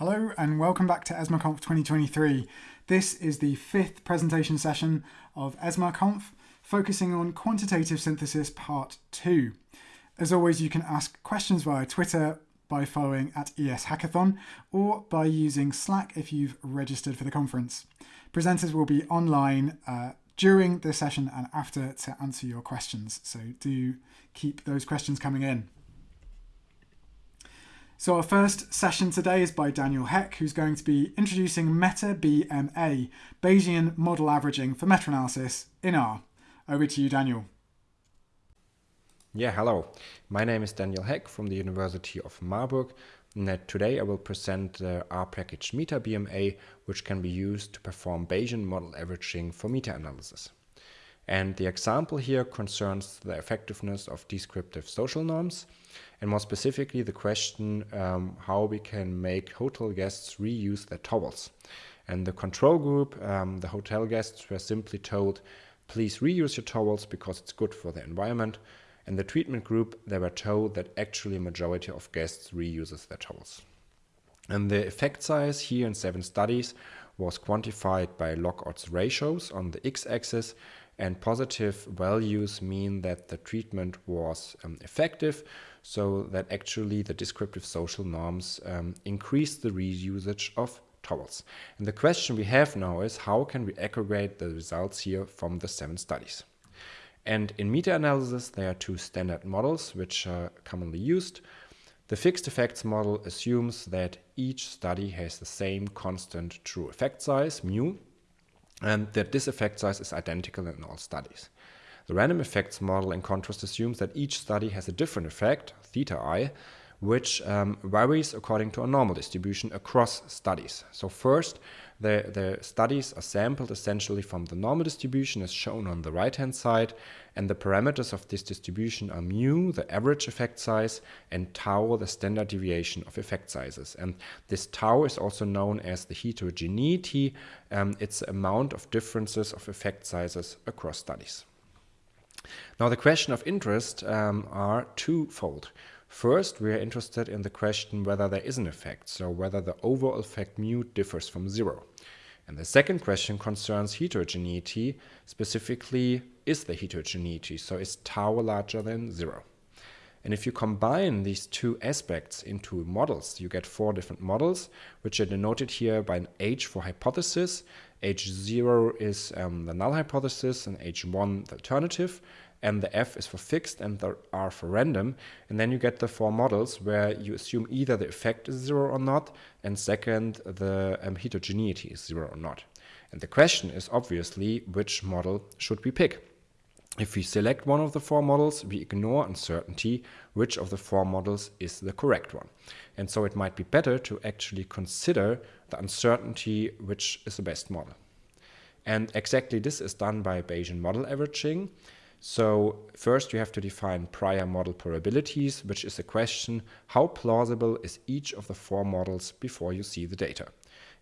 Hello and welcome back to ESMARConf 2023. This is the fifth presentation session of ESMARConf, focusing on quantitative synthesis part 2. As always, you can ask questions via Twitter by following at ES Hackathon or by using Slack if you've registered for the conference. Presenters will be online uh, during the session and after to answer your questions, so do keep those questions coming in. So our first session today is by Daniel Heck, who's going to be introducing Meta-BMA, Bayesian model averaging for meta-analysis in R. Over to you, Daniel. Yeah, hello. My name is Daniel Heck from the University of Marburg. And uh, today I will present the R package Meta-BMA, which can be used to perform Bayesian model averaging for meta-analysis. And the example here concerns the effectiveness of descriptive social norms, and more specifically the question um, how we can make hotel guests reuse their towels. And the control group, um, the hotel guests were simply told, please reuse your towels because it's good for the environment. And the treatment group, they were told that actually a majority of guests reuses their towels. And the effect size here in seven studies was quantified by log odds ratios on the x-axis and positive values mean that the treatment was um, effective, so that actually the descriptive social norms um, increase the reusage of towels. And the question we have now is how can we aggregate the results here from the seven studies? And in meta-analysis, there are two standard models which are commonly used. The fixed effects model assumes that each study has the same constant true effect size, mu, and that this effect size is identical in all studies. The random effects model, in contrast, assumes that each study has a different effect, theta i, which um, varies according to a normal distribution across studies. So first, the, the studies are sampled essentially from the normal distribution as shown on the right-hand side, and the parameters of this distribution are mu, the average effect size, and tau, the standard deviation of effect sizes. And this tau is also known as the heterogeneity. Um, it's the amount of differences of effect sizes across studies. Now the question of interest um, are twofold. First, we are interested in the question whether there is an effect, so whether the overall effect mu differs from zero. And the second question concerns heterogeneity, specifically is the heterogeneity, so is tau larger than zero? And if you combine these two aspects into models, you get four different models, which are denoted here by an H for hypothesis. H0 is um, the null hypothesis and H1 the alternative and the F is for fixed and the R for random. And then you get the four models where you assume either the effect is zero or not, and second, the um, heterogeneity is zero or not. And the question is obviously which model should we pick? If we select one of the four models, we ignore uncertainty, which of the four models is the correct one. And so it might be better to actually consider the uncertainty, which is the best model. And exactly this is done by Bayesian model averaging. So first you have to define prior model probabilities, which is a question, how plausible is each of the four models before you see the data?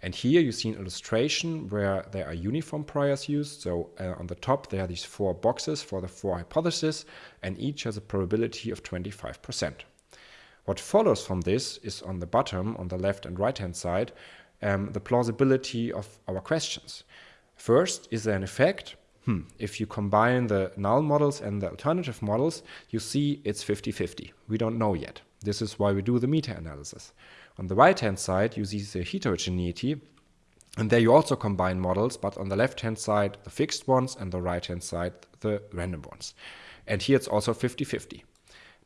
And here you see an illustration where there are uniform priors used. So uh, on the top, there are these four boxes for the four hypotheses, and each has a probability of 25%. What follows from this is on the bottom, on the left and right hand side, um, the plausibility of our questions. First, is there an effect? Hmm, if you combine the null models and the alternative models, you see it's 50-50. We don't know yet. This is why we do the meta-analysis. On the right-hand side, you see the heterogeneity, and there you also combine models, but on the left-hand side, the fixed ones, and the right-hand side, the random ones. And here it's also 50-50.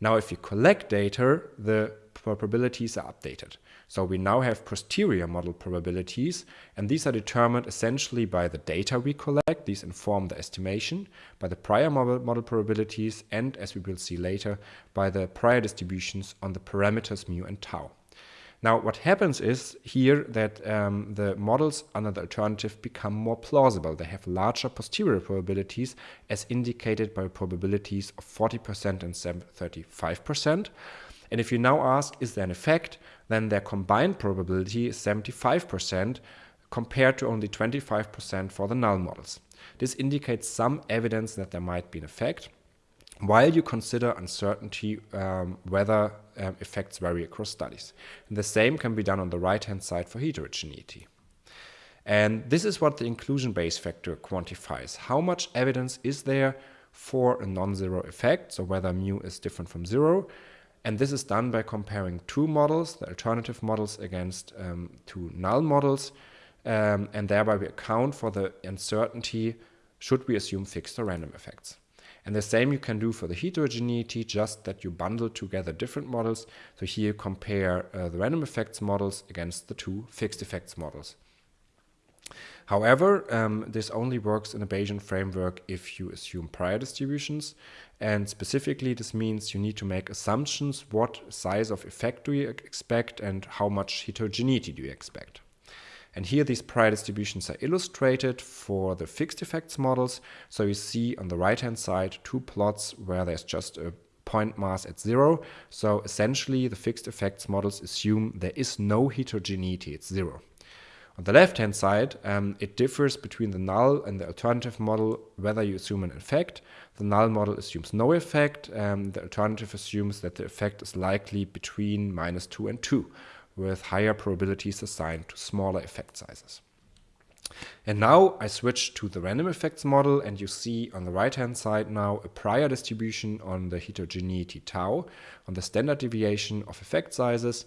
Now, if you collect data, the probabilities are updated. So we now have posterior model probabilities, and these are determined essentially by the data we collect. These inform the estimation by the prior model, model probabilities, and as we will see later, by the prior distributions on the parameters mu and tau. Now, what happens is here that um, the models under the alternative become more plausible. They have larger posterior probabilities as indicated by probabilities of 40% and 35%. And if you now ask, is there an effect, then their combined probability is 75% compared to only 25% for the null models. This indicates some evidence that there might be an effect, while you consider uncertainty um, whether um, effects vary across studies. And the same can be done on the right hand side for heterogeneity. And this is what the inclusion Bayes factor quantifies. How much evidence is there for a non-zero effect, so whether mu is different from zero. And this is done by comparing two models, the alternative models against um, two null models, um, and thereby we account for the uncertainty should we assume fixed or random effects. And the same you can do for the heterogeneity, just that you bundle together different models. So here you compare uh, the random effects models against the two fixed effects models. However, um, this only works in a Bayesian framework if you assume prior distributions. And specifically, this means you need to make assumptions what size of effect do you expect and how much heterogeneity do you expect. And here these prior distributions are illustrated for the fixed effects models. So you see on the right hand side two plots where there's just a point mass at zero. So essentially the fixed effects models assume there is no heterogeneity, it's zero. On the left hand side, um, it differs between the null and the alternative model whether you assume an effect. The null model assumes no effect, um, the alternative assumes that the effect is likely between minus 2 and 2, with higher probabilities assigned to smaller effect sizes. And now I switch to the random effects model and you see on the right hand side now a prior distribution on the heterogeneity tau, on the standard deviation of effect sizes,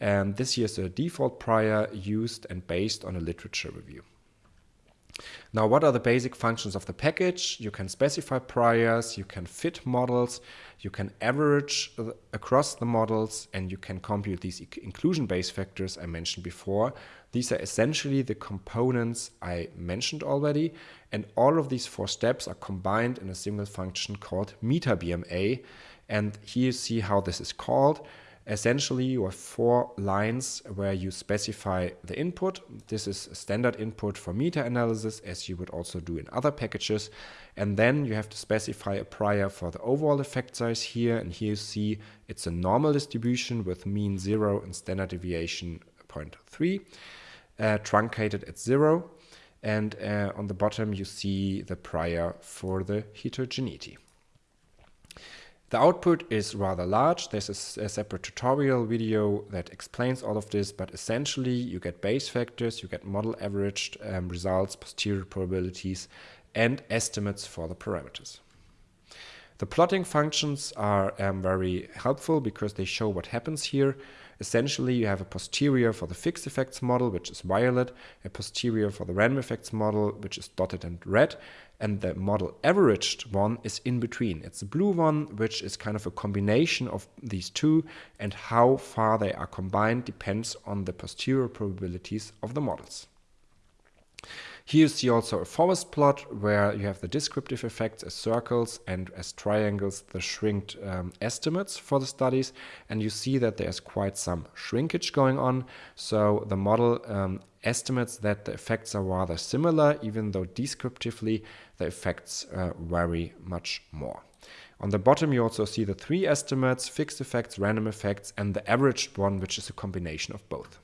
and this here is a default prior used and based on a literature review. Now, what are the basic functions of the package? You can specify priors, you can fit models, you can average uh, across the models, and you can compute these inclusion Bayes factors I mentioned before. These are essentially the components I mentioned already, and all of these four steps are combined in a single function called metabma. And here you see how this is called. Essentially, you have four lines where you specify the input. This is a standard input for meta-analysis, as you would also do in other packages. And then you have to specify a prior for the overall effect size here. And here you see it's a normal distribution with mean 0 and standard deviation 0.3, uh, truncated at 0. And uh, on the bottom, you see the prior for the heterogeneity. The output is rather large. There's a, a, separate tutorial video that explains all of this, but essentially you get Bayes factors, you get model averaged um, results, posterior probabilities, and estimates for the parameters. The plotting functions are um, very helpful because they show what happens here. Essentially, you have a posterior for the fixed effects model, which is violet, a posterior for the random effects model, which is dotted and red, and the model averaged one is in between. It's the blue one, which is kind of a combination of these two, and how far they are combined depends on the posterior probabilities of the models. Here you see also a forest plot where you have the descriptive effects as circles and as triangles the shrinked um, estimates for the studies and you see that there's quite some shrinkage going on so the model um, estimates that the effects are rather similar even though descriptively the effects uh, vary much more. On the bottom you also see the three estimates, fixed effects, random effects and the averaged one which is a combination of both.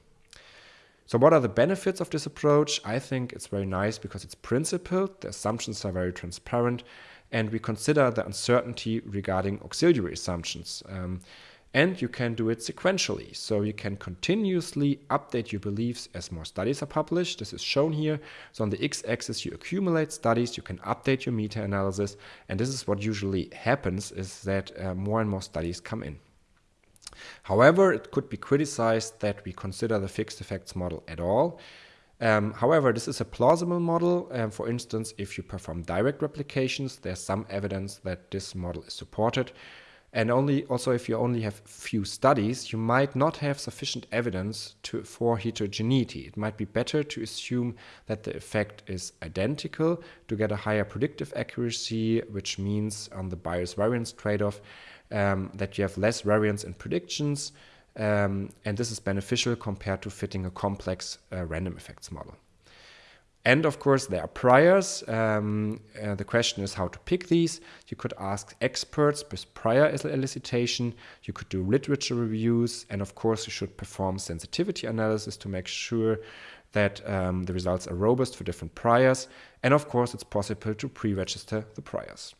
So what are the benefits of this approach? I think it's very nice because it's principled, the assumptions are very transparent, and we consider the uncertainty regarding auxiliary assumptions. Um, and you can do it sequentially. So you can continuously update your beliefs as more studies are published. This is shown here. So on the x-axis, you accumulate studies, you can update your meta-analysis. And this is what usually happens is that uh, more and more studies come in. However, it could be criticized that we consider the fixed effects model at all. Um, however, this is a plausible model. Um, for instance, if you perform direct replications, there's some evidence that this model is supported. And only also if you only have few studies, you might not have sufficient evidence to, for heterogeneity. It might be better to assume that the effect is identical to get a higher predictive accuracy, which means on the bias variance trade-off, um, that you have less variance in predictions, um, and this is beneficial compared to fitting a complex uh, random effects model. And of course, there are priors. Um, uh, the question is how to pick these. You could ask experts with prior elicitation. You could do literature reviews. And of course, you should perform sensitivity analysis to make sure that um, the results are robust for different priors. And of course, it's possible to pre register the priors.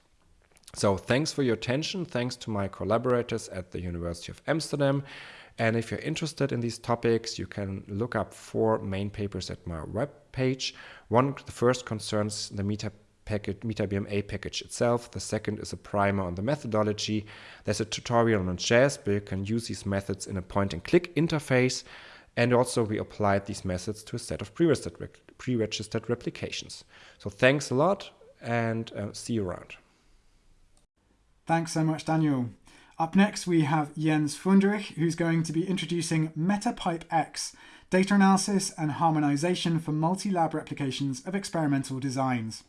So thanks for your attention. Thanks to my collaborators at the University of Amsterdam. And if you're interested in these topics, you can look up four main papers at my web page. One, the first concerns the Meta package, MetaBMA package itself. The second is a primer on the methodology. There's a tutorial on JASP where you can use these methods in a point and click interface. And also we applied these methods to a set of pre-registered, pre-registered replications. So thanks a lot and uh, see you around. Thanks so much, Daniel. Up next, we have Jens Fünderich, who's going to be introducing MetaPipe X, data analysis and harmonization for multi-lab replications of experimental designs.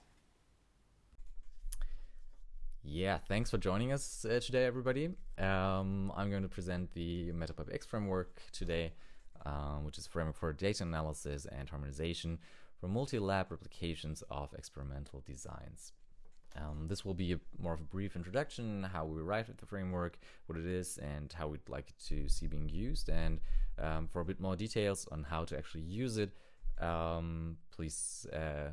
Yeah, thanks for joining us uh, today, everybody. Um, I'm going to present the MetaPipe X framework today, um, which is a framework for data analysis and harmonization for multi-lab replications of experimental designs. Um, this will be a, more of a brief introduction, how we write the framework, what it is, and how we'd like to see being used. And um, for a bit more details on how to actually use it, um, please uh,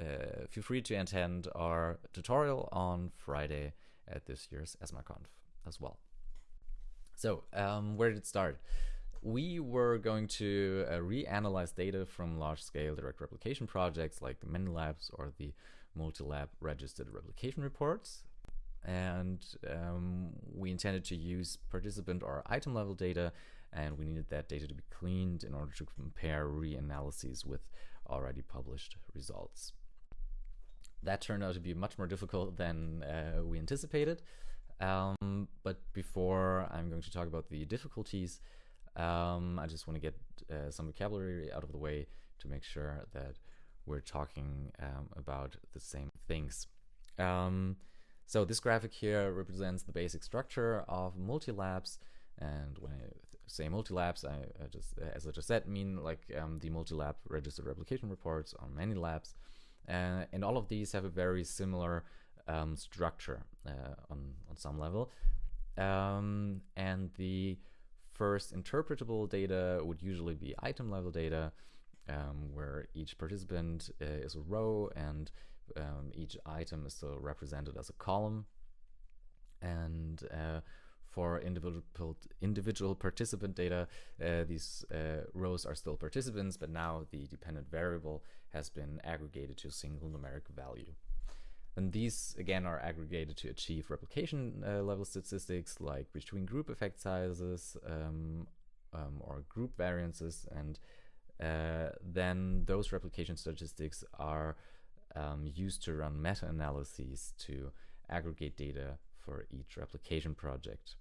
uh, feel free to attend our tutorial on Friday at this year's ESMARconf as well. So, um, where did it start? We were going to uh, reanalyze data from large-scale direct replication projects like the Labs or the multi-lab registered replication reports. And um, we intended to use participant or item level data, and we needed that data to be cleaned in order to compare reanalyses with already published results. That turned out to be much more difficult than uh, we anticipated. Um, but before I'm going to talk about the difficulties, um, I just want to get uh, some vocabulary out of the way to make sure that we're talking um, about the same things. Um, so this graphic here represents the basic structure of multi-labs. And when I say multi-labs, I, I, just, as I just said, mean like um, the multi-lab registered replication reports on many labs. Uh, and all of these have a very similar um, structure uh, on, on some level. Um, and the first interpretable data would usually be item level data um, where each participant uh, is a row and um, each item is still represented as a column. And uh, for individual individual participant data, uh, these uh, rows are still participants, but now the dependent variable has been aggregated to a single numeric value. And these again are aggregated to achieve replication uh, level statistics like between group effect sizes um, um, or group variances and uh, then those replication statistics are um, used to run meta-analyses to aggregate data for each replication project.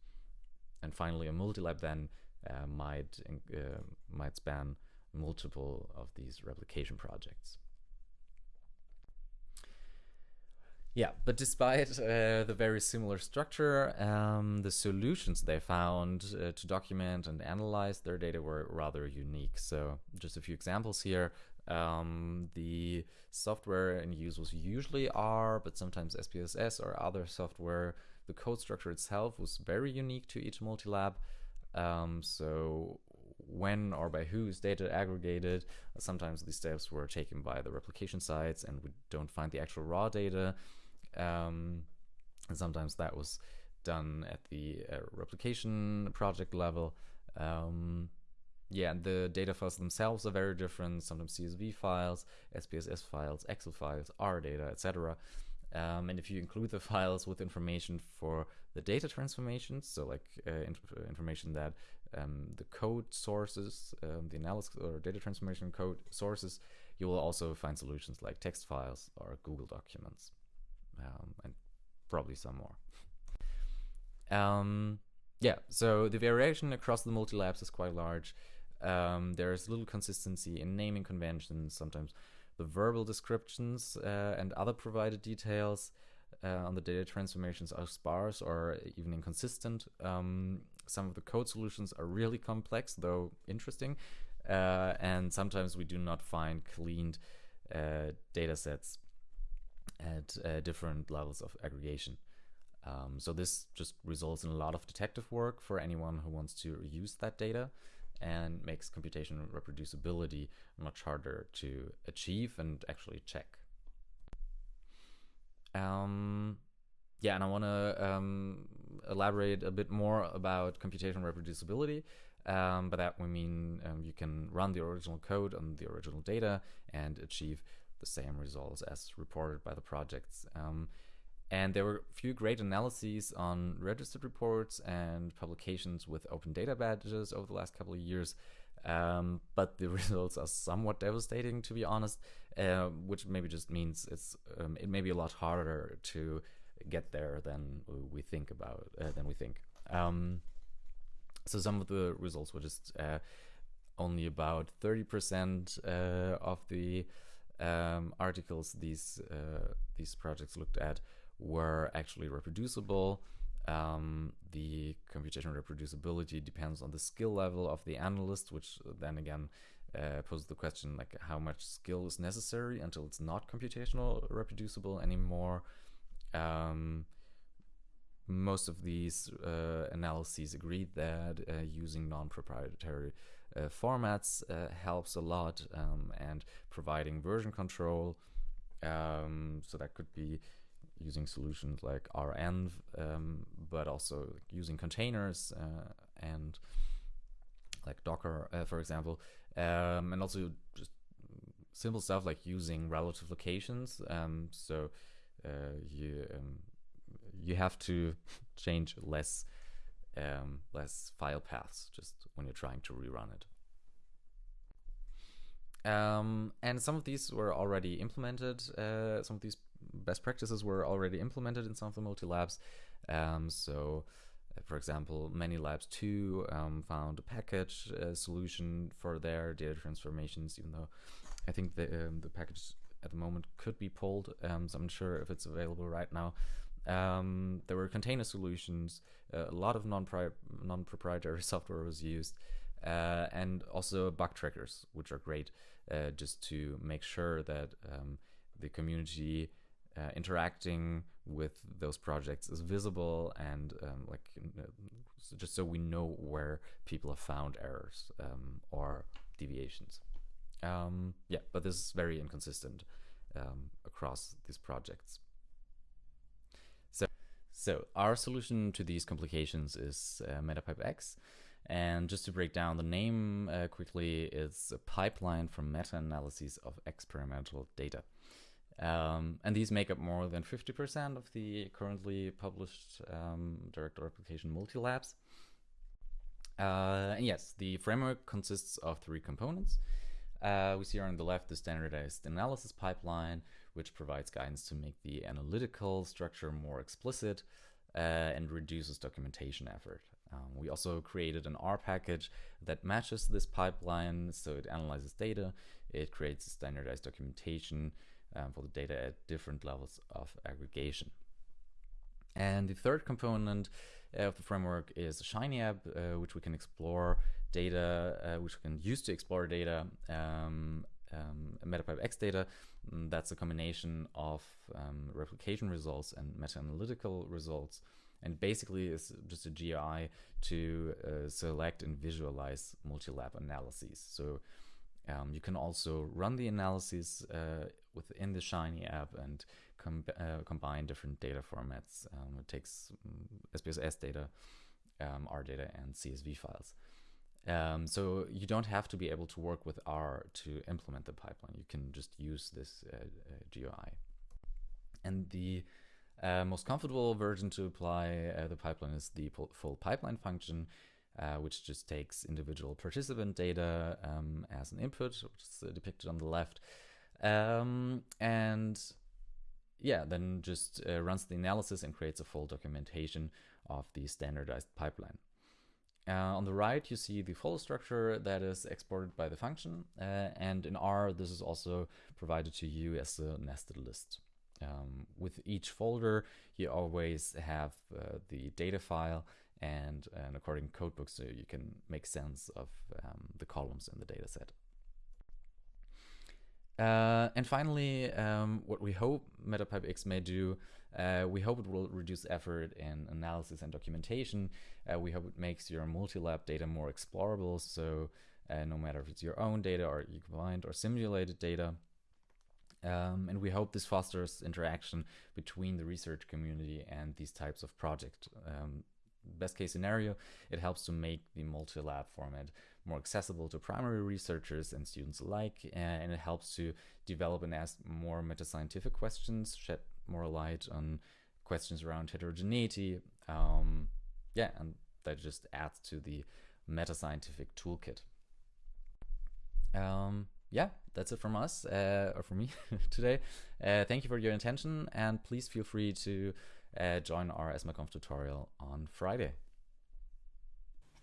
And finally, a multi-lab then uh, might, uh, might span multiple of these replication projects. Yeah, but despite uh, the very similar structure, um, the solutions they found uh, to document and analyze their data were rather unique. So, just a few examples here. Um, the software in use was usually R, but sometimes SPSS or other software. The code structure itself was very unique to each multi-lab. Um, so, when or by whose data aggregated, sometimes these steps were taken by the replication sites and we don't find the actual raw data. Um, and sometimes that was done at the uh, replication project level. Um, yeah, and the data files themselves are very different. Sometimes CSV files, SPSS files, Excel files, R data, etc. Um, and if you include the files with information for the data transformations, so like uh, inf information that um, the code sources, um, the analysis or data transformation code sources, you will also find solutions like text files or Google documents um, and probably some more. Um, yeah, so the variation across the multi-labs is quite large. Um, there's little consistency in naming conventions. Sometimes the verbal descriptions uh, and other provided details uh, on the data transformations are sparse or even inconsistent. Um, some of the code solutions are really complex, though interesting. Uh, and sometimes we do not find cleaned uh, data sets at uh, different levels of aggregation. Um, so this just results in a lot of detective work for anyone who wants to use that data and makes computation reproducibility much harder to achieve and actually check. Um, yeah, and I want to um, elaborate a bit more about computational reproducibility. Um, by that we mean um, you can run the original code on the original data and achieve the same results as reported by the projects. Um, and there were a few great analyses on registered reports and publications with open data badges over the last couple of years. Um, but the results are somewhat devastating, to be honest, uh, which maybe just means it's um, it may be a lot harder to get there than we think about uh, than we think. Um, so some of the results were just uh, only about thirty percent uh, of the um, articles these uh, these projects looked at were actually reproducible. Um, the computational reproducibility depends on the skill level of the analyst, which then again uh, poses the question like how much skill is necessary until it's not computational reproducible anymore. Um, most of these uh, analyses agreed that uh, using non-proprietary formats uh, helps a lot um, and providing version control um, so that could be using solutions like renv um, but also using containers uh, and like docker uh, for example um, and also just simple stuff like using relative locations um, so you um, you have to change less um, less file paths just when you're trying to rerun it. Um, and some of these were already implemented. Uh, some of these best practices were already implemented in some of the multi labs. Um, so, uh, for example, many labs too um, found a package uh, solution for their data transformations. Even though I think the um, the package at the moment could be pulled, um, so I'm not sure if it's available right now. Um, there were container solutions. Uh, a lot of non proprietary software was used, uh, and also bug trackers, which are great uh, just to make sure that um, the community uh, interacting with those projects is visible and um, like just so we know where people have found errors um, or deviations. Um, yeah, but this is very inconsistent um, across these projects. So our solution to these complications is uh, MetaPipe X. And just to break down the name uh, quickly, it's a pipeline for meta-analyses of experimental data. Um, and these make up more than 50% of the currently published um, direct replication multi-labs. Uh, and yes, the framework consists of three components. Uh, we see here on the left the standardized analysis pipeline, which provides guidance to make the analytical structure more explicit uh, and reduces documentation effort. Um, we also created an R package that matches this pipeline, so it analyzes data, it creates standardized documentation um, for the data at different levels of aggregation. And the third component of the framework is a Shiny app, uh, which we can explore data, uh, which we can use to explore data um, um, MetaPipe X data. Mm, that's a combination of um, replication results and meta-analytical results. And basically it's just a GUI to uh, select and visualize multi-lab analyses. So um, you can also run the analyses uh, within the Shiny app and com uh, combine different data formats. Um, it takes SPSS data, um, R data, and CSV files. Um, so you don't have to be able to work with R to implement the pipeline. You can just use this uh, uh, GUI. And the uh, most comfortable version to apply uh, the pipeline is the full pipeline function, uh, which just takes individual participant data um, as an input, which is depicted on the left. Um, and yeah, then just runs the analysis and creates a full documentation of the standardized pipeline. Uh, on the right, you see the folder structure that is exported by the function. Uh, and in R, this is also provided to you as a nested list. Um, with each folder, you always have uh, the data file and an according codebook so you can make sense of um, the columns in the dataset. Uh, and finally, um, what we hope MetaPipe X may do uh, we hope it will reduce effort in analysis and documentation. Uh, we hope it makes your multi-lab data more explorable. So uh, no matter if it's your own data or you combined or simulated data. Um, and we hope this fosters interaction between the research community and these types of projects. Um, best case scenario, it helps to make the multi-lab format more accessible to primary researchers and students alike, and it helps to develop and ask more meta-scientific questions, shed more light on questions around heterogeneity. Um, yeah, and that just adds to the meta-scientific toolkit. Um, yeah, that's it from us, uh, or from me today. Uh, thank you for your attention, and please feel free to uh, join our ESMARConf tutorial on Friday.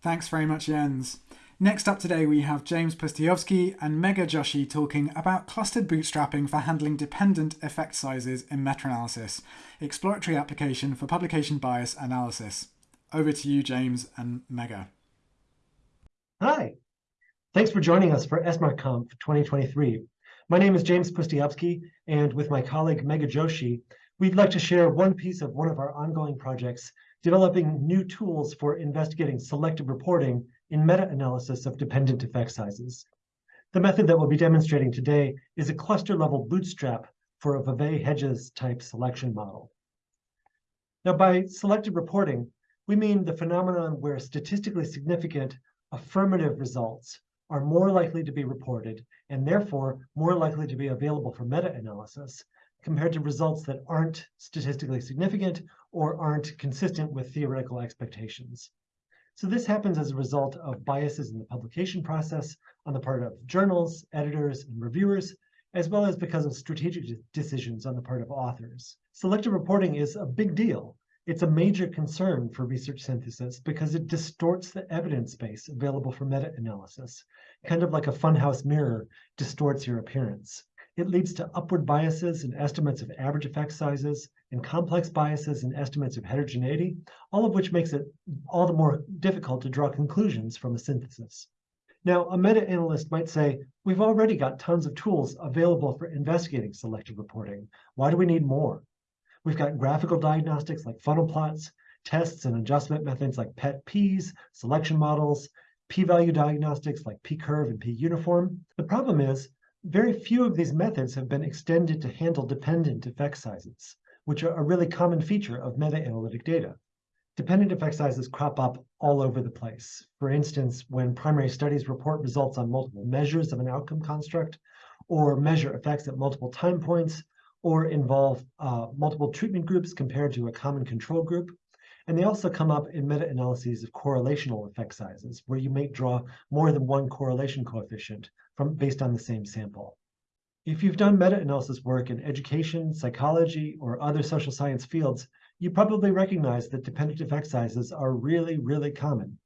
Thanks very much, Jens. Next up today, we have James Pustejovsky and Megha Joshi talking about clustered bootstrapping for handling dependent effect sizes in meta-analysis, exploratory application for publication bias analysis. Over to you, James and Megha. Hi, Thanks for joining us for ESMARConf 2023. My name is James Pustejovsky, and with my colleague Megha Joshi, we'd like to share one piece of one of our ongoing projects, developing new tools for investigating selective reporting in meta-analysis of dependent effect sizes. The method that we'll be demonstrating today is a cluster-level bootstrap for a Vevea-Hedges type selection model. Now, by selective reporting, we mean the phenomenon where statistically significant affirmative results are more likely to be reported and therefore more likely to be available for meta-analysis compared to results that aren't statistically significant or aren't consistent with theoretical expectations. So this happens as a result of biases in the publication process on the part of journals, editors, and reviewers, as well as because of strategic decisions on the part of authors. Selective reporting is a big deal it's a major concern for research synthesis because it distorts the evidence base available for meta-analysis, kind of like a funhouse mirror distorts your appearance. It leads to upward biases in estimates of average effect sizes and complex biases in estimates of heterogeneity, all of which makes it all the more difficult to draw conclusions from a synthesis. Now, a meta-analyst might say, we've already got tons of tools available for investigating selective reporting. Why do we need more? We've got graphical diagnostics like funnel plots, tests and adjustment methods like PET-PEESE, selection models, p-value diagnostics like p-curve and p-uniform. The problem is, very few of these methods have been extended to handle dependent effect sizes, which are a really common feature of meta-analytic data. Dependent effect sizes crop up all over the place. For instance, when primary studies report results on multiple measures of an outcome construct, or measure effects at multiple time points, or involve uh, multiple treatment groups compared to a common control group. And they also come up in meta-analyses of correlational effect sizes, where you may draw more than one correlation coefficient from based on the same sample. If you've done meta-analysis work in education, psychology, or other social science fields, you probably recognize that dependent effect sizes are really, really common.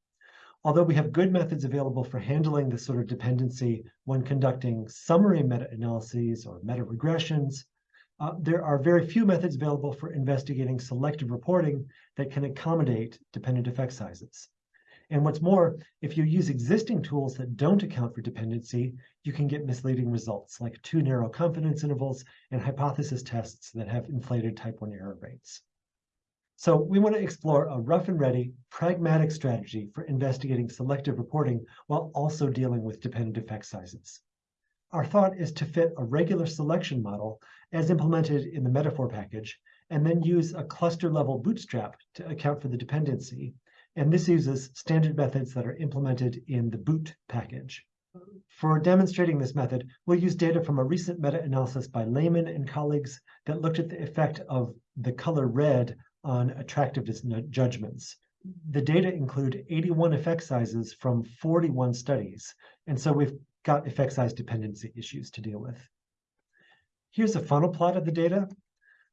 Although we have good methods available for handling this sort of dependency when conducting summary meta-analyses or meta-regressions, uh, there are very few methods available for investigating selective reporting that can accommodate dependent effect sizes. And what's more, if you use existing tools that don't account for dependency, you can get misleading results like too narrow confidence intervals and hypothesis tests that have inflated type 1 error rates. So we want to explore a rough and ready, pragmatic strategy for investigating selective reporting while also dealing with dependent effect sizes. Our thought is to fit a regular selection model as implemented in the metafor package, and then use a cluster level bootstrap to account for the dependency. And this uses standard methods that are implemented in the boot package. For demonstrating this method, we'll use data from a recent meta-analysis by Lehmann and colleagues that looked at the effect of the color red on attractiveness judgments. The data include 81 effect sizes from 41 studies. And so we've got effect size dependency issues to deal with. Here's a funnel plot of the data.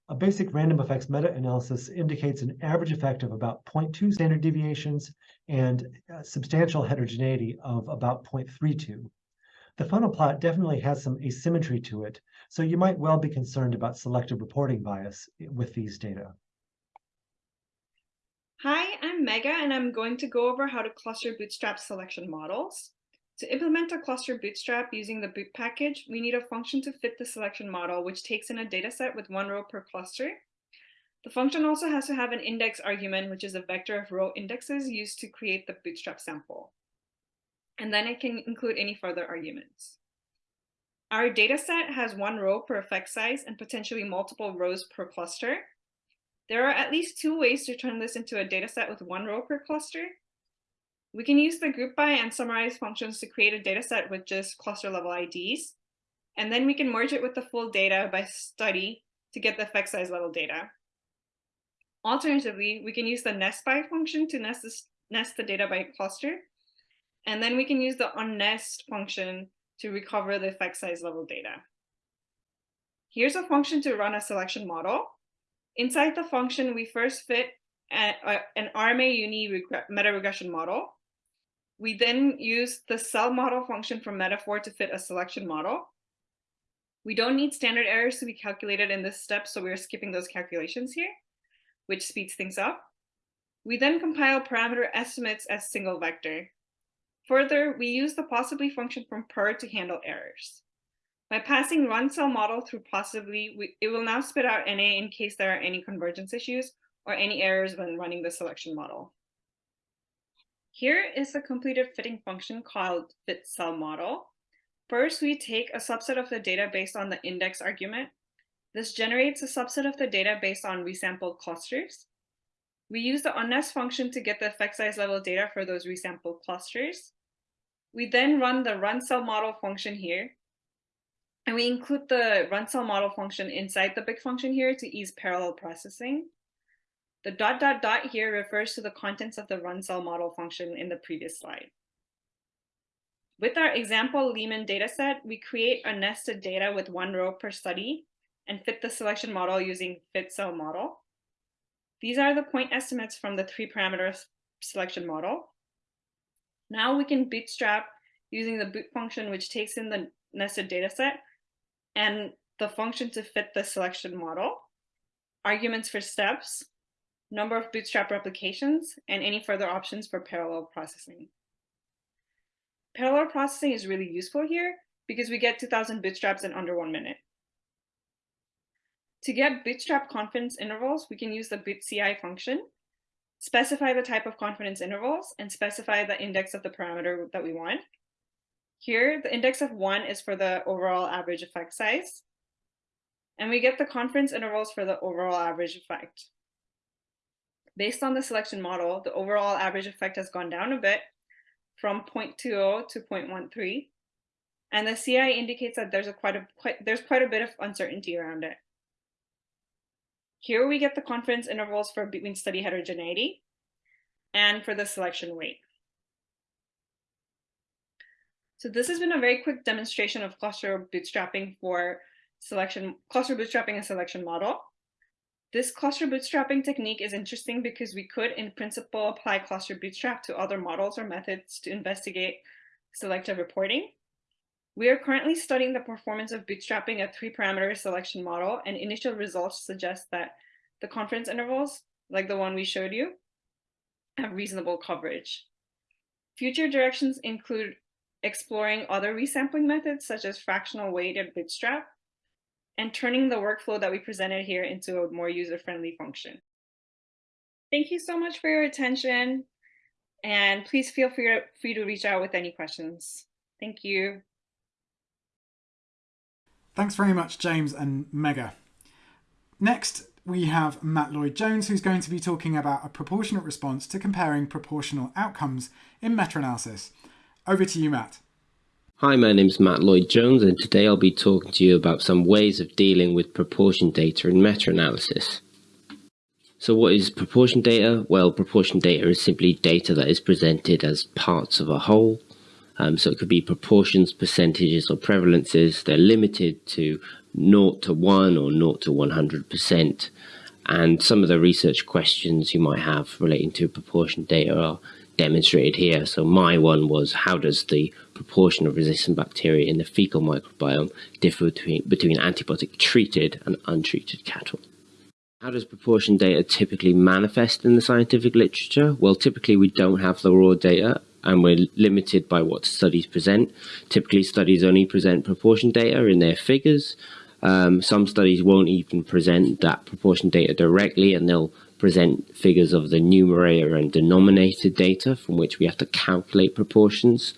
A basic random effects meta-analysis indicates an average effect of about 0.2 standard deviations and uh, substantial heterogeneity of about 0.32. The funnel plot definitely has some asymmetry to it, so you might well be concerned about selective reporting bias with these data. Hi, I'm Megha, and I'm going to go over how to cluster bootstrap selection models. To implement a cluster bootstrap using the boot package, we need a function to fit the selection model, which takes in a dataset with one row per cluster. The function also has to have an index argument, which is a vector of row indexes used to create the bootstrap sample. And then it can include any further arguments. Our data set has one row per effect size and potentially multiple rows per cluster. There are at least two ways to turn this into a data set with one row per cluster. We can use the group by and summarize functions to create a data set with just cluster level IDs. And then we can merge it with the full data by study to get the effect size level data. Alternatively, we can use the nest by function to nest, this, nest the data by cluster. And then we can use the unnest function to recover the effect size level data. Here's a function to run a selection model. Inside the function, we first fit an RMA uni meta regression model. We then use the selmodel function from metafor to fit a selection model. We don't need standard errors to be calculated in this step, so we're skipping those calculations here, which speeds things up. We then compile parameter estimates as single vector. Further, we use the possibly function from purrr to handle errors. By passing run cell model through possibly, we, it will now spit out NA in case there are any convergence issues or any errors when running the selection model. Here is the completed fitting function called fit cell model. First, we take a subset of the data based on the index argument. This generates a subset of the data based on resampled clusters. We use the unnest function to get the effect size level data for those resampled clusters. We then run the run cell model function here. And we include the run cell model function inside the big function here to ease parallel processing. The dot dot dot here refers to the contents of the run cell model function in the previous slide. With our example Lehmann dataset, we create a nested data with one row per study and fit the selection model using fit cell model. These are the point estimates from the three parameter selection model. Now we can bootstrap using the boot function, which takes in the nested dataset and the function to fit the selection model, arguments for steps, number of bootstrap replications, and any further options for parallel processing. Parallel processing is really useful here because we get 2000 bootstraps in under one minute. To get bootstrap confidence intervals, we can use the bootci function, specify the type of confidence intervals, and specify the index of the parameter that we want. Here, the index of one is for the overall average effect size. And we get the confidence intervals for the overall average effect. Based on the selection model, the overall average effect has gone down a bit from 0.20 to 0.13. And the CI indicates that there's a quite a quite there's quite a bit of uncertainty around it. Here we get the confidence intervals for between study heterogeneity and for the selection weight. So this has been a very quick demonstration of cluster bootstrapping for selection, cluster bootstrapping and selection model. This cluster bootstrapping technique is interesting because we could, in principle, apply cluster bootstrap to other models or methods to investigate selective reporting. We are currently studying the performance of bootstrapping a three-parameter selection model, and initial results suggest that the confidence intervals, like the one we showed you, have reasonable coverage. Future directions include exploring other resampling methods, such as fractional weighted bootstrap, and turning the workflow that we presented here into a more user-friendly function. Thank you so much for your attention, and please feel free to, free to reach out with any questions. Thank you. Thanks very much, James and Megha. Next, we have Matt Lloyd Jones, who's going to be talking about a proportionate response to comparing proportional outcomes in meta-analysis. Over to you, Matt. Hi, my name is Matt Lloyd Jones, and today I'll be talking to you about some ways of dealing with proportion data in meta-analysis. So what is proportion data? Well, proportion data is simply data that is presented as parts of a whole. Um, so it could be proportions, percentages, or prevalences. They're limited to 0 to 1 or 0 to 100%. And some of the research questions you might have relating to proportion data are demonstrated here. So my one was how does the proportion of resistant bacteria in the fecal microbiome differ between, between antibiotic treated and untreated cattle? How does proportion data typically manifest in the scientific literature? Well, typically we don't have the raw data and we're limited by what studies present. Typically studies only present proportion data in their figures. Um, some studies won't even present that proportion data directly and they'll present figures of the numerator and denominator data from which we have to calculate proportions.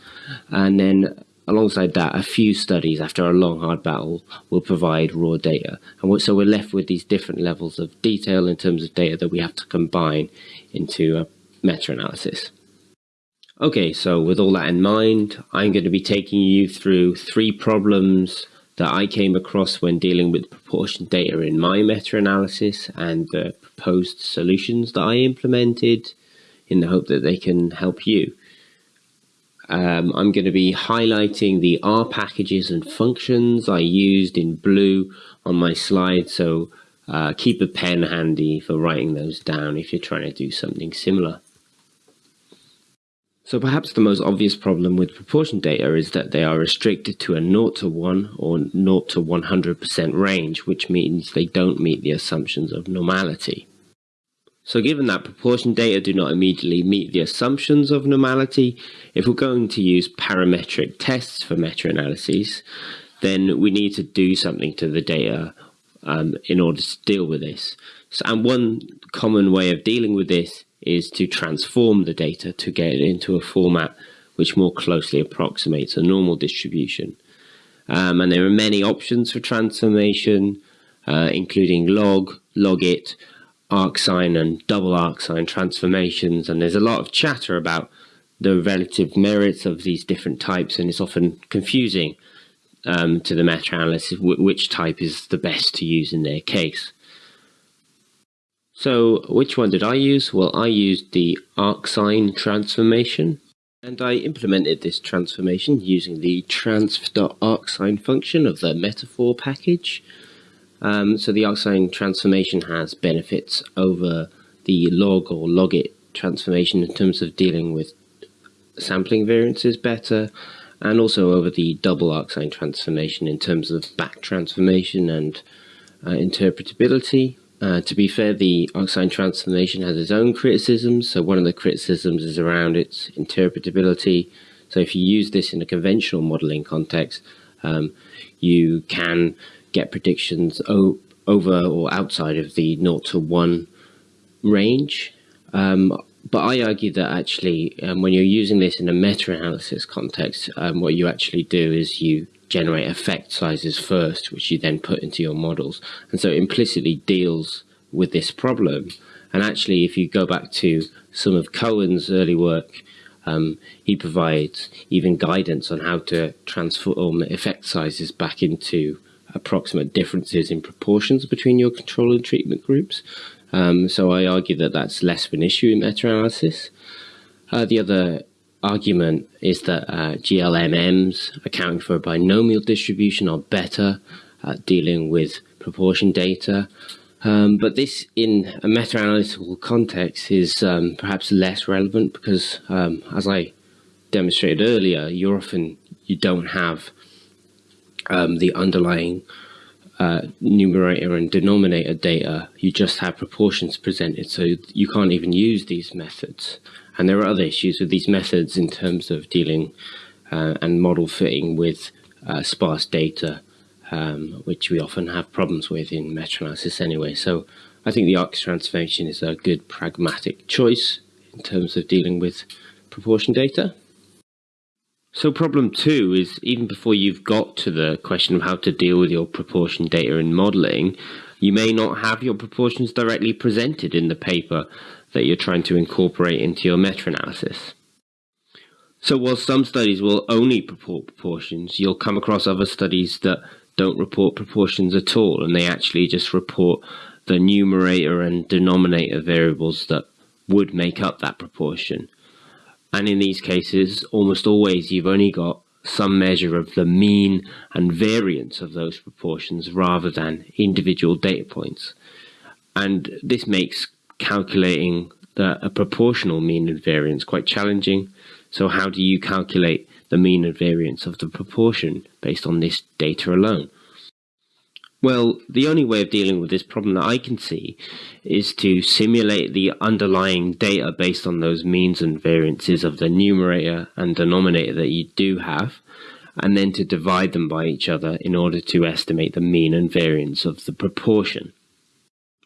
And then alongside that, a few studies after a long, hard battle will provide raw data. And so we're left with these different levels of detail in terms of data that we have to combine into a meta-analysis. Okay, so with all that in mind, I'm going to be taking you through three problems that I came across when dealing with proportion data in my meta-analysis and the proposed solutions that I implemented in the hope that they can help you. Um, I'm going to be highlighting the R packages and functions I used in blue on my slide, so uh, keep a pen handy for writing those down if you're trying to do something similar. So perhaps the most obvious problem with proportion data is that they are restricted to a 0 to 1 or 0 to 100% range, which means they don't meet the assumptions of normality. So given that proportion data do not immediately meet the assumptions of normality, if we're going to use parametric tests for meta-analyses, then we need to do something to the data um, in order to deal with this. So, and one common way of dealing with this is to transform the data to get it into a format which more closely approximates a normal distribution. Um, and there are many options for transformation, uh, including log, logit, arcsine and double arcsine transformations and there's a lot of chatter about the relative merits of these different types and it's often confusing um, to the meta-analysis which type is the best to use in their case. So which one did I use? Well I used the arcsine transformation and I implemented this transformation using the transf.arcsine function of the metafor package um, so the arcsine transformation has benefits over the log or logit transformation in terms of dealing with sampling variances better and also over the double arcsine transformation in terms of back transformation and uh, interpretability. Uh, to be fair, the arcsine transformation has its own criticisms. So one of the criticisms is around its interpretability. So if you use this in a conventional modeling context, um, you can get predictions over or outside of the 0 to 1 range. Um, but I argue that actually, um, when you're using this in a meta-analysis context, um, what you actually do is you generate effect sizes first, which you then put into your models. And so it implicitly deals with this problem. And actually, if you go back to some of Cohen's early work, um, he provides even guidance on how to transform effect sizes back into approximate differences in proportions between your control and treatment groups. Um, so I argue that that's less of an issue in meta-analysis. Uh, the other argument is that uh, GLMMs accounting for a binomial distribution are better at dealing with proportion data. Um, but this in a meta-analytical context is um, perhaps less relevant because um, as I demonstrated earlier, you often you don't have um, the underlying uh, numerator and denominator data, you just have proportions presented, so you can't even use these methods. And there are other issues with these methods in terms of dealing uh, and model fitting with uh, sparse data, um, which we often have problems with in meta-analysis anyway. So I think the ARC transformation is a good pragmatic choice in terms of dealing with proportion data. So problem two is even before you've got to the question of how to deal with your proportion data in modeling, you may not have your proportions directly presented in the paper that you're trying to incorporate into your meta-analysis. So while some studies will only report proportions, you'll come across other studies that don't report proportions at all, and they actually just report the numerator and denominator variables that would make up that proportion. And in these cases, almost always you've only got some measure of the mean and variance of those proportions rather than individual data points. And this makes calculating the, a proportional mean and variance quite challenging. So how do you calculate the mean and variance of the proportion based on this data alone? Well, the only way of dealing with this problem that I can see is to simulate the underlying data based on those means and variances of the numerator and denominator that you do have, and then to divide them by each other in order to estimate the mean and variance of the proportion.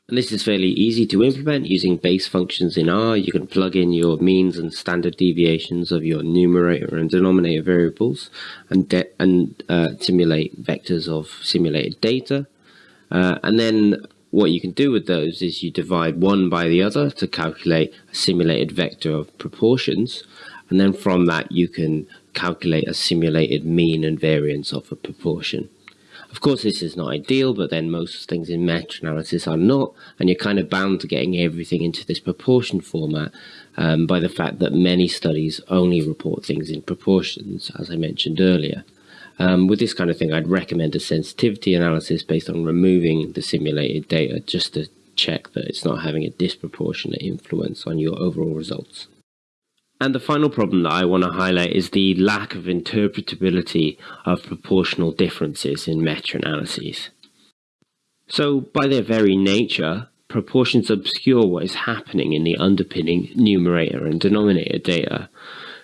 And this is fairly easy to implement using base functions in R. You can plug in your means and standard deviations of your numerator and denominator variables and, and uh, simulate vectors of simulated data. Uh, and then what you can do with those is you divide one by the other to calculate a simulated vector of proportions. And then from that, you can calculate a simulated mean and variance of a proportion. Of course, this is not ideal, but then most things in meta-analysis are not, and you're kind of bound to getting everything into this proportion format um, by the fact that many studies only report things in proportions, as I mentioned earlier. Um, with this kind of thing, I'd recommend a sensitivity analysis based on removing the simulated data just to check that it's not having a disproportionate influence on your overall results. And the final problem that I want to highlight is the lack of interpretability of proportional differences in meta-analyses. So by their very nature, proportions obscure what is happening in the underpinning numerator and denominator data.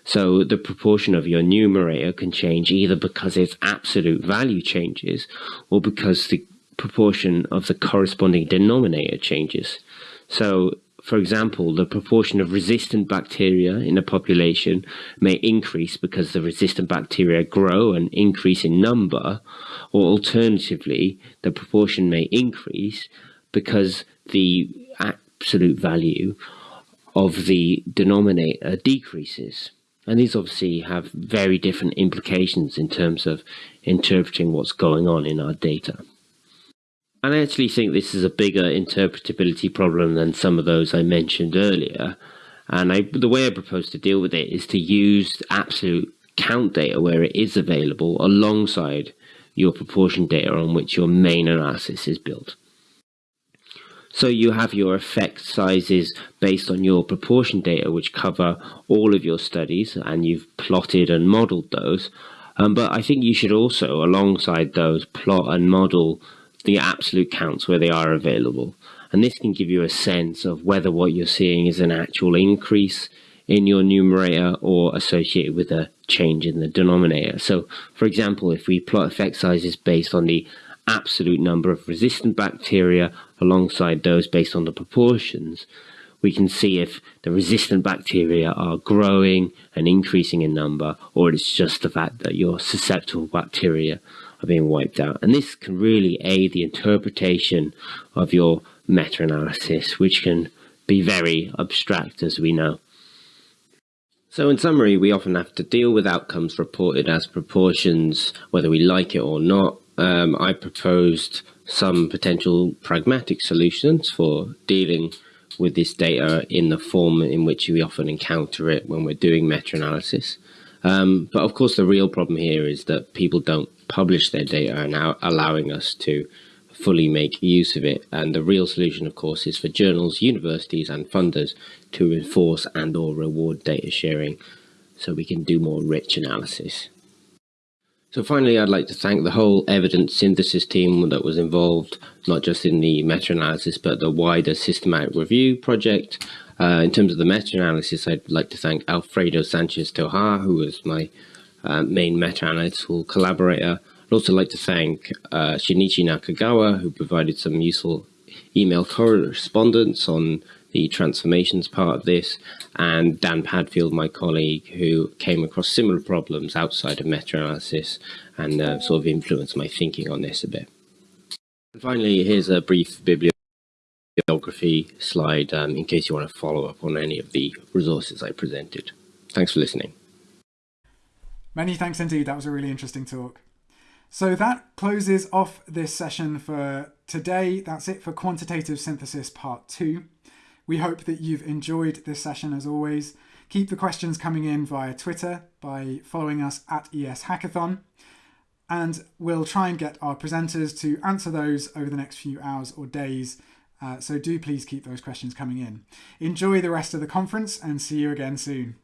So the proportion of your numerator can change either because its absolute value changes or because the proportion of the corresponding denominator changes. So for example, the proportion of resistant bacteria in a population may increase because the resistant bacteria grow and increase in number, or alternatively, the proportion may increase because the absolute value of the denominator decreases. And these obviously have very different implications in terms of interpreting what's going on in our data. And I actually think this is a bigger interpretability problem than some of those I mentioned earlier. And I, the way I propose to deal with it is to use absolute count data where it is available alongside your proportion data on which your main analysis is built. So you have your effect sizes based on your proportion data, which cover all of your studies, and you've plotted and modeled those. Um, but I think you should also, alongside those, plot and model the absolute counts where they are available. And this can give you a sense of whether what you're seeing is an actual increase in your numerator or associated with a change in the denominator. So, for example, if we plot effect sizes based on the absolute number of resistant bacteria alongside those based on the proportions, we can see if the resistant bacteria are growing and increasing in number, or it's just the fact that your susceptible bacteria are being wiped out. And this can really aid the interpretation of your meta-analysis, which can be very abstract, as we know. So in summary, we often have to deal with outcomes reported as proportions, whether we like it or not. Um, I proposed some potential pragmatic solutions for dealing with this data in the form in which we often encounter it when we're doing meta-analysis. Um, but of course, the real problem here is that people don't publish their data and now allowing us to fully make use of it. And the real solution, of course, is for journals, universities, and funders to enforce and or reward data sharing so we can do more rich analysis. So finally, I'd like to thank the whole evidence synthesis team that was involved, not just in the meta-analysis, but the wider systematic review project, uh, in terms of the meta-analysis, I'd like to thank Alfredo Sanchez Tojar, who was my uh, main meta-analytical collaborator. I'd also like to thank uh, Shinichi Nakagawa, who provided some useful email correspondence on the transformations part of this, and Dan Padfield, my colleague, who came across similar problems outside of meta-analysis and uh, sort of influenced my thinking on this a bit. And finally, here's a brief bibliography slide um, in case you want to follow up on any of the resources I presented. Thanks for listening. Many thanks indeed. That was a really interesting talk. So that closes off this session for today. That's it for quantitative synthesis part two. We hope that you've enjoyed this session as always. Keep the questions coming in via Twitter by following us at ES Hackathon. And we'll try and get our presenters to answer those over the next few hours or days uh, so do please keep those questions coming in. Enjoy the rest of the conference and see you again soon.